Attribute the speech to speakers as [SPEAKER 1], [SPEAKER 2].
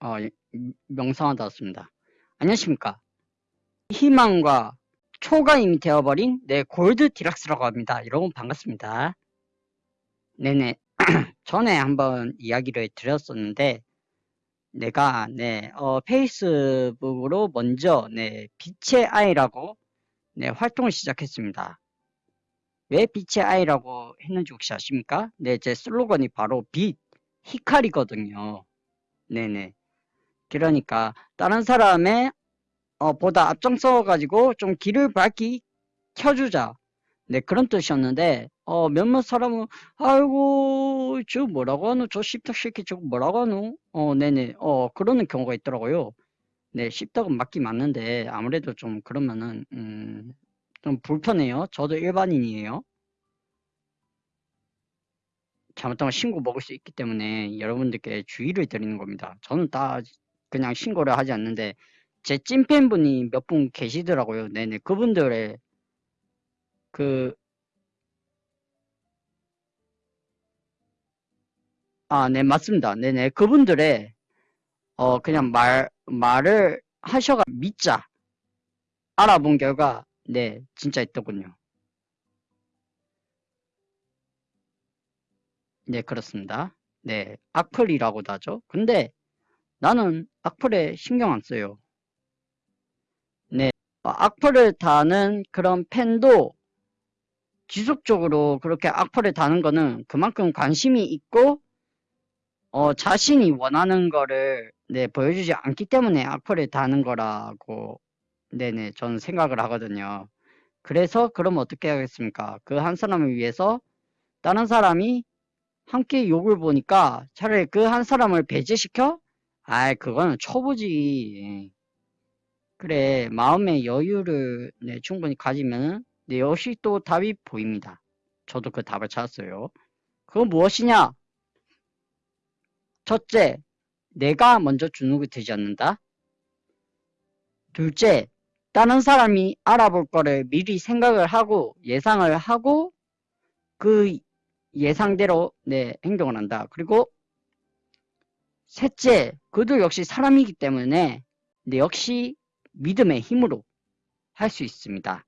[SPEAKER 1] 어, 명상하다 왔습니다. 안녕하십니까. 희망과 초가임이 되어버린 내 골드 디락스라고 합니다. 여러분 반갑습니다. 네네. 전에 한번 이야기를 드렸었는데, 내가, 네, 어, 페이스북으로 먼저, 네, 빛의 아이라고, 네, 활동을 시작했습니다. 왜 빛의 아이라고 했는지 혹시 아십니까? 네, 제 슬로건이 바로 빛, 히카리거든요. 네네. 그러니까 다른 사람의 어, 보다 앞장서 가지고 좀 길을 밝히 켜주자. 네 그런 뜻이었는데 어, 몇몇 사람은 아이고 저 뭐라고 하노 저 씹덕 새끼 저거 뭐라고 하노 어 네네 어 그러는 경우가 있더라고요. 네 씹덕은 맞긴 맞는데 아무래도 좀 그러면은 음, 좀 불편해요. 저도 일반인이에요. 잘못하면 신고 먹을 수 있기 때문에 여러분들께 주의를 드리는 겁니다. 저는 다 그냥 신고를 하지 않는데 제 찐팬분이 몇 분 계시더라고요. 네네 그분들의 그 아, 네, 맞습니다. 네네. 그분들의, 어, 그냥 말, 말을 하셔가 믿자. 알아본 결과, 네, 진짜 있더군요. 네, 그렇습니다. 네, 악플이라고도 하죠. 근데 나는 악플에 신경 안 써요. 네, 어, 악플을 다는 그런 팬도 지속적으로 그렇게 악플을 다는 거는 그만큼 관심이 있고 어, 자신이 원하는 거를 네, 보여주지 않기 때문에 악플을 다는 거라고 네네 저는 생각을 하거든요. 그래서 그럼 어떻게 하겠습니까? 그 한 사람을 위해서 다른 사람이 함께 욕을 보니까 차라리 그 한 사람을 배제시켜? 아이 그거는 초보지. 그래 마음의 여유를 네, 충분히 가지면은 네, 역시 또 답이 보입니다. 저도 그 답을 찾았어요. 그건 무엇이냐? 첫째, 내가 먼저 주눅이 들지 않는다. 둘째, 다른 사람이 알아볼 거를 미리 생각을 하고 예상을 하고 그 예상대로 내 행동을 한다. 그리고 셋째, 그도 역시 사람이기 때문에 내 역시 믿음의 힘으로 할 수 있습니다.